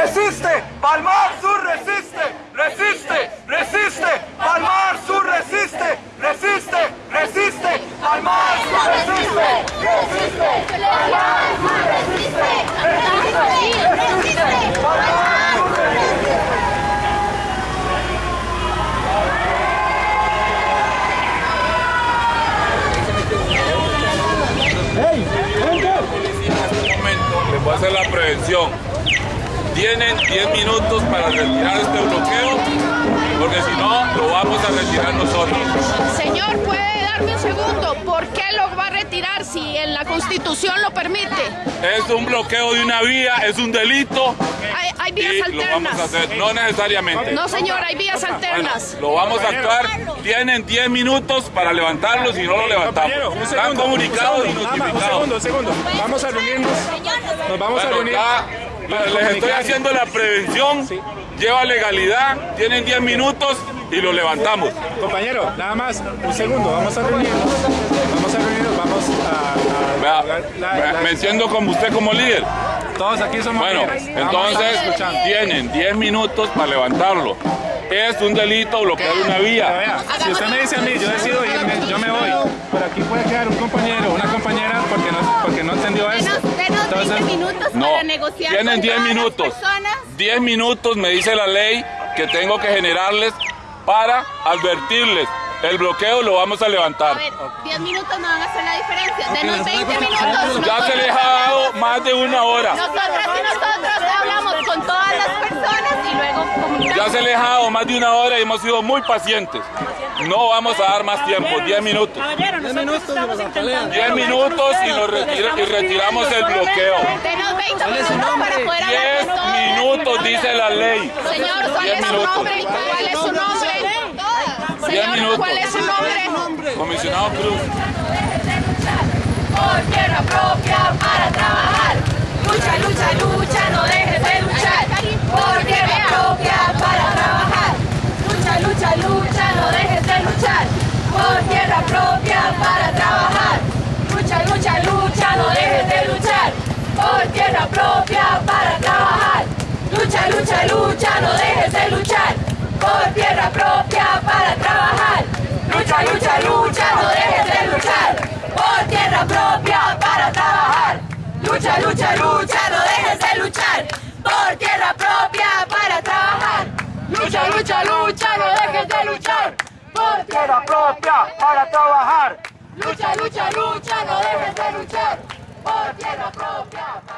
resiste, Palmar Sur resiste, resiste, resiste, Palmar Sur resiste, resiste, resiste, Palmar Sur resiste, resiste, Palmar resiste, resiste, resiste, Palmar Sur resiste. ¡Ey! Este voy a hacer la prevención. Tienen 10 minutos para retirar este bloqueo, porque si no, lo vamos a retirar nosotros. Señor, ¿puede darme un segundo? ¿Por qué lo va a retirar si en la Constitución lo permite? Es un bloqueo de una vía, es un delito. Hay, hay vías y lo vamos a alternas. hacer, no necesariamente. No, señor, hay vías alternas. Lo vamos a actuar. Tienen 10 minutos para levantarlo, si no lo levantamos. Un Están segundo, comunicados y segundo, notificados. Un segundo, un segundo. Vamos a reunirnos. Nos vamos a Bueno, reunir. Les estoy haciendo la prevención. Lleva legalidad, tienen 10 minutos y lo levantamos. Compañero, nada más, un segundo. Vamos a reunirnos. Vamos a reunirnos. Vamos a. a- Vea, la- me- la- me siento como usted como líder. todos aquí somos Bueno, líderes. Entonces tienen 10 minutos para levantarlo. Es un delito bloquear una vía. vea, si usted me dice a mí, yo decido irme, yo me voy. Pero aquí puede quedar un compañero, negociar tienen con 10 todas las minutos. personas. 10 minutos me dice la ley que tengo que generarles para advertirles. El bloqueo lo vamos a A levantar. ver, 10 minutos no van a hacer la diferencia. Denos 20 minutos. Ya se les ha dado más de una hora. Nosotras y nosotros hablamos con todas las personas y luego comunicamos. Ya se les ha dado más de una hora y hemos sido muy pacientes. No vamos a dar más tiempo, 10 minutos. Caballero, nosotros estamos intentando... 10 minutos y, nos retira- y retiramos el bloqueo. Denos 20 minutos para poder hablar 10 con todas. minutos dice la ley. Señor, ¿cuál 10 es su nombre? ¿Cuál es su nombre? 10 Señor. ¿cuál es su nombre? Comisionado Cruz. Por tierra propia para trabajar. Lucha, lucha, lucha, no dejes de luchar. Por tierra propia para trabajar. Lucha, lucha, lucha, no dejes de luchar. Por tierra propia para trabajar. Lucha, lucha, lucha, no dejes de luchar. Propia para trabajar. Lucha, lucha, lucha, no dejes de luchar. Por tierra propia para trabajar. Lucha, lucha, lucha, no dejes de luchar. Por tierra propia para trabajar. Lucha, lucha, lucha, no dejes de luchar. Por tierra propia para trabajar. Lucha, lucha, lucha, no dejes de luchar. Por tierra propia para trabajar. Lucha, lucha, lucha, no dejes de luchar. Por tierra propia.